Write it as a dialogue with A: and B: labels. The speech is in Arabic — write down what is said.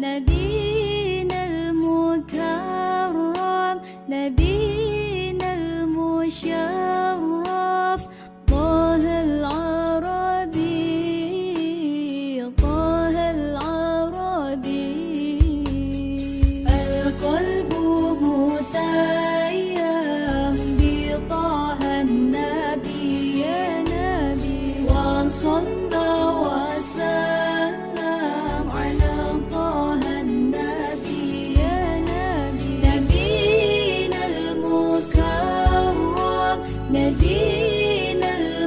A: Nabi المكرم نبينا